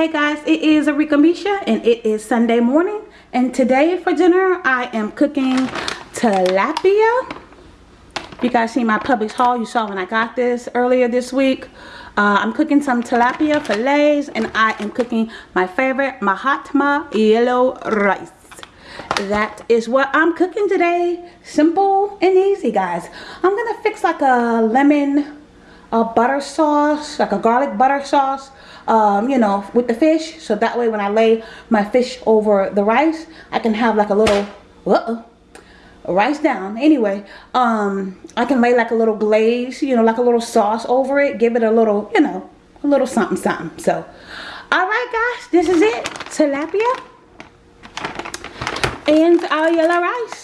Hey guys, it is Arika Misha and it is Sunday morning and today for dinner I am cooking tilapia. You guys see my Publix haul you saw when I got this earlier this week. Uh, I'm cooking some tilapia fillets and I am cooking my favorite Mahatma yellow rice. That is what I'm cooking today. Simple and easy guys. I'm going to fix like a lemon a butter sauce, like a garlic butter sauce um, you know, with the fish. So that way when I lay my fish over the rice, I can have like a little, uh -oh, rice down. Anyway, um, I can lay like a little glaze, you know, like a little sauce over it. Give it a little, you know, a little something something. So, alright guys, this is it. Tilapia and our yellow rice.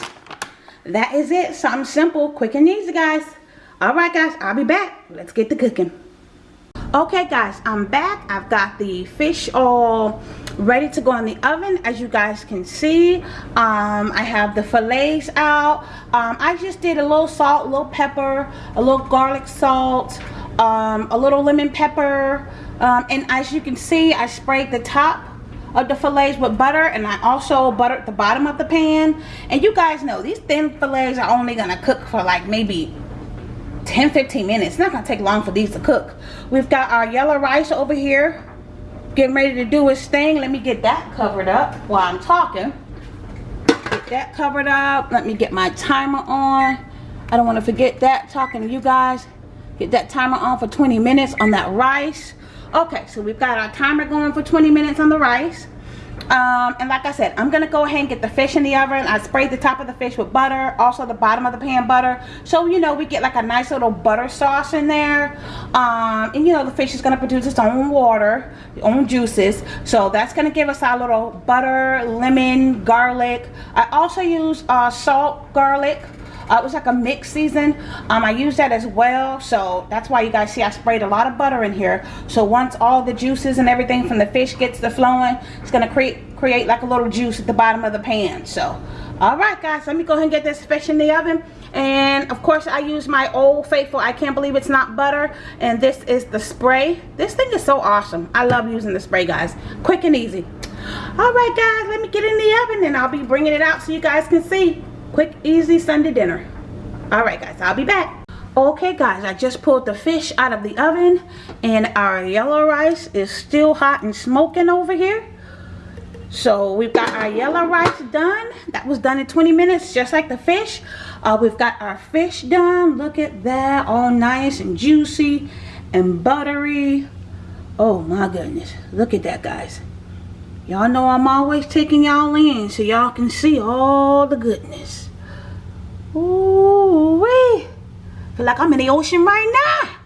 That is it. Something simple, quick and easy guys. Alright guys, I'll be back. Let's get to cooking. Okay guys i'm back. I've got the fish all ready to go in the oven as you guys can see. Um, i have the fillets out. Um, i just did a little salt a little pepper a little garlic salt um, a little lemon pepper. Um, and as you can see i sprayed the top of the fillets with butter and I also buttered the bottom of the pan. And you guys know these thin fillets are only gonna cook for like maybe 10 15 minutes. It's not gonna take long for these to cook. We've got our yellow rice over here getting ready to do its thing. Let me get that covered up while i'm talking. Get that covered up. Let me get my timer on. I don't want to forget that talking to you guys. Get that timer on for 20 minutes on that rice. Okay so we've got our timer going for 20 minutes on the rice um, and like I said I'm gonna go ahead and get the fish in the oven. I sprayed the top of the fish with butter also the bottom of the pan butter. So you know we get like a nice little butter sauce in there. Um, and you know the fish is gonna produce its own water its own juices. So that's gonna give us our little butter lemon garlic. I also use uh, salt garlic uh, it was like a mix season. Um, I use that as well. So that's why you guys see I sprayed a lot of butter in here. So once all the juices and everything from the fish gets to flowing it's gonna create create like a little juice at the bottom of the pan. So all right guys let me go ahead and get this fish in the oven. And of course I use my old faithful. I can't believe it's not butter. And this is the spray. This thing is so awesome. I love using the spray guys. Quick and easy. All right guys let me get in the oven and I'll be bringing it out so you guys can see quick easy sunday dinner. All right guys i'll be back. Okay guys i just pulled the fish out of the oven and our yellow rice is still hot and smoking over here. So we've got our yellow rice done. That was done in 20 minutes just like the fish. Uh, we've got our fish done. Look at that all nice and juicy and buttery. Oh my goodness. Look at that guys y'all know i'm always taking y'all in so y'all can see all the goodness Ooh wee. Feel like I'm in the ocean right now.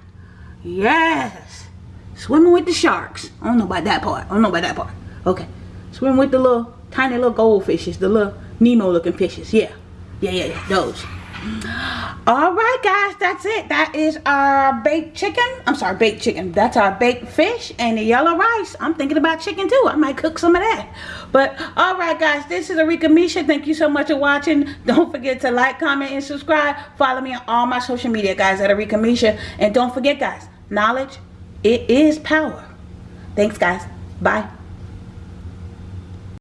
Yes. Swimming with the sharks. I don't know about that part. I don't know about that part. Okay. Swimming with the little tiny little goldfishes. The little Nemo looking fishes. Yeah. Yeah, yeah, yeah. Those all right guys that's it. That is our baked chicken. I'm sorry baked chicken. That's our baked fish and the yellow rice. I'm thinking about chicken too. I might cook some of that. But all right guys this is arika misha. Thank you so much for watching. Don't forget to like comment and subscribe. Follow me on all my social media guys at arika misha. And don't forget guys knowledge it is power. Thanks guys. Bye